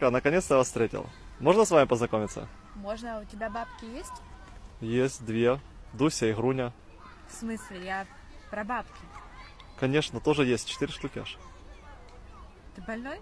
Наконец-то вас встретил. Можно с вами познакомиться? Можно, а у тебя бабки есть? Есть две. Дуся и Груня. В смысле, я про бабки. Конечно, тоже есть. Четыре штуки аж. Ты больной?